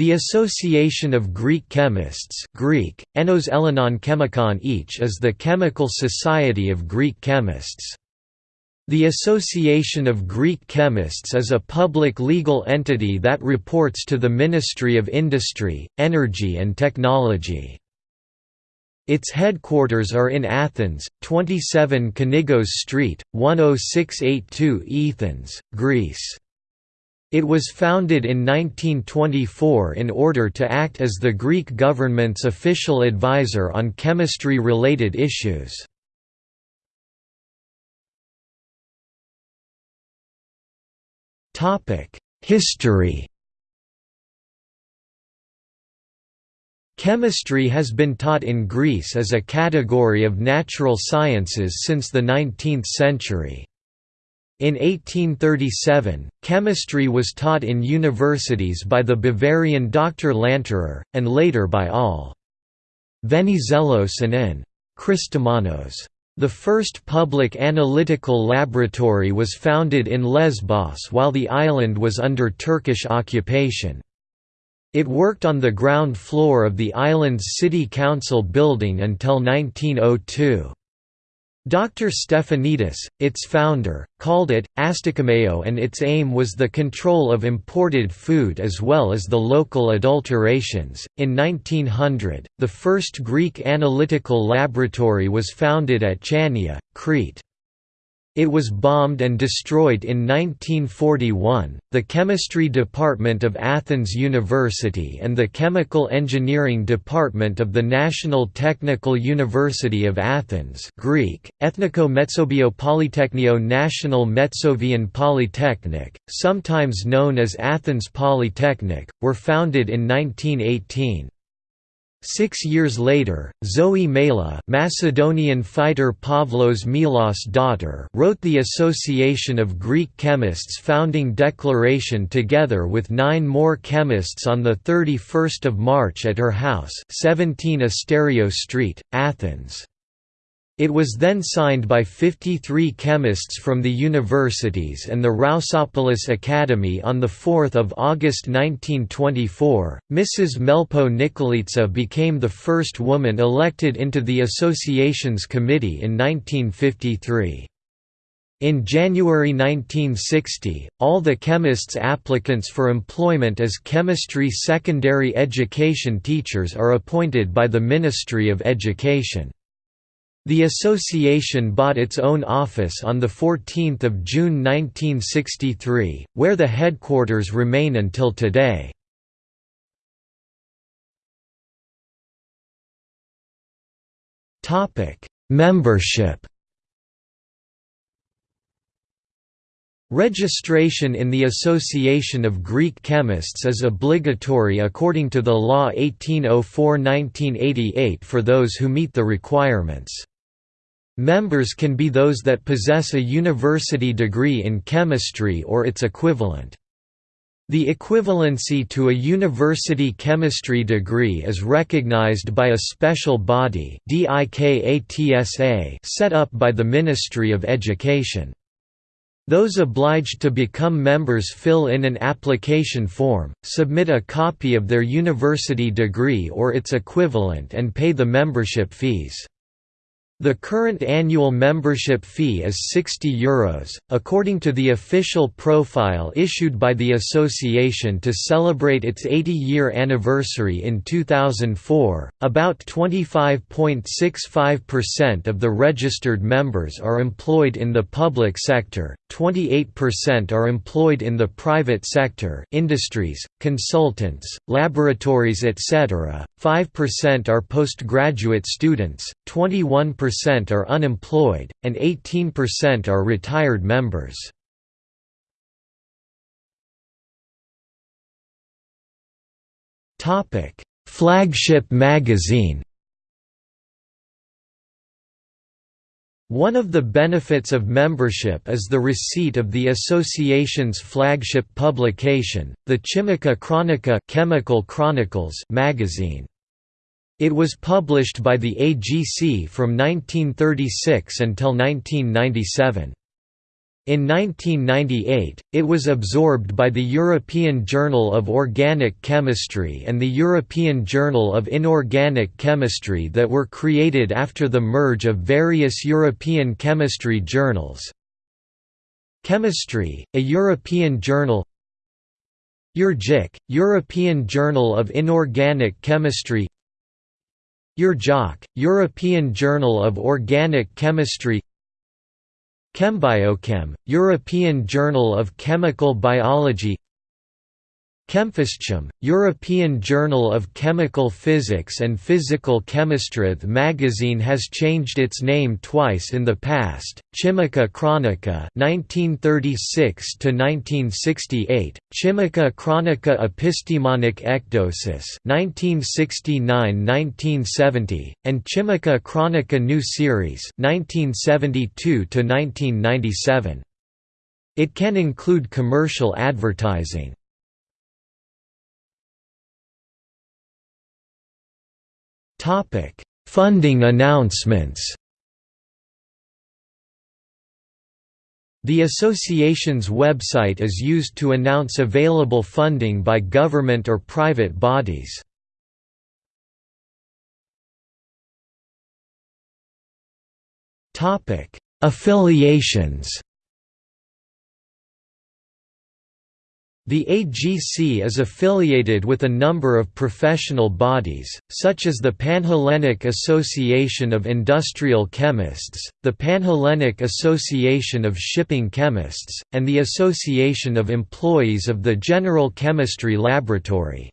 The Association of Greek Chemists Greek, Enos Elenon Chemikon each is the chemical society of Greek chemists. The Association of Greek Chemists is a public legal entity that reports to the Ministry of Industry, Energy and Technology. Its headquarters are in Athens, 27 Kaningos Street, 10682 Athens, Greece. It was founded in 1924 in order to act as the Greek government's official advisor on chemistry-related issues. History Chemistry has been taught in Greece as a category of natural sciences since the 19th century. In 1837, chemistry was taught in universities by the Bavarian Dr. Landerer, and later by all. Venizelos and N. Christomanos. The first public analytical laboratory was founded in Lesbos while the island was under Turkish occupation. It worked on the ground floor of the island's city council building until 1902. Dr. Stefanidis, its founder, called it, Astikameo and its aim was the control of imported food as well as the local adulterations. In 1900, the first Greek analytical laboratory was founded at Chania, Crete. It was bombed and destroyed in 1941. The Chemistry Department of Athens University and the Chemical Engineering Department of the National Technical University of Athens Greek, Ethniko Metsobio Polytechnio National Metsovian Polytechnic, sometimes known as Athens Polytechnic, were founded in 1918. Six years later, Zoe Mela Macedonian fighter Pavlos Melas daughter wrote the Association of Greek Chemists founding declaration together with nine more chemists on 31 March at her house 17 Asterio Street, Athens. It was then signed by 53 chemists from the universities and the Rousopoulos Academy on 4 August 1924. Mrs. Melpo Nikolitsa became the first woman elected into the association's committee in 1953. In January 1960, all the chemists applicants for employment as chemistry secondary education teachers are appointed by the Ministry of Education. The association bought its own office on 14 June 1963, where the headquarters remain until today. Membership Registration in the Association of Greek Chemists is obligatory according to the Law 1804-1988 for those who meet the requirements. Members can be those that possess a university degree in chemistry or its equivalent. The equivalency to a university chemistry degree is recognized by a special body set up by the Ministry of Education. Those obliged to become members fill in an application form, submit a copy of their university degree or its equivalent and pay the membership fees. The current annual membership fee is €60, Euros, according to the official profile issued by the association to celebrate its 80-year anniversary in 2004. About 25.65% of the registered members are employed in the public sector, 28% are employed in the private sector, industries, consultants, laboratories etc. 5% are postgraduate students, 21% percent are unemployed, and 18% are retired members. Flagship magazine One of the benefits of membership is the receipt of the association's flagship publication, the Chimica Chronica Chemical Chronicles magazine. It was published by the AGC from 1936 until 1997. In 1998, it was absorbed by the European Journal of Organic Chemistry and the European Journal of Inorganic Chemistry that were created after the merge of various European chemistry journals. Chemistry, a European journal EURJIC, European Journal of Inorganic Chemistry EURJOC, European Journal of Organic Chemistry Chembiochem, European Journal of Chemical Biology Chemphyschem, European Journal of Chemical Physics and Physical Chemistry. The magazine has changed its name twice in the past. Chimica Chronica (1936 to 1968), Chimica Chronica Epistemonic Ekdosis (1969–1970), and Chimica Chronica New Series (1972 to 1997). It can include commercial advertising. Topic: Funding announcements. The association's website is used to announce available funding by government or private bodies. Topic: Affiliations. The AGC is affiliated with a number of professional bodies, such as the Panhellenic Association of Industrial Chemists, the Panhellenic Association of Shipping Chemists, and the Association of Employees of the General Chemistry Laboratory.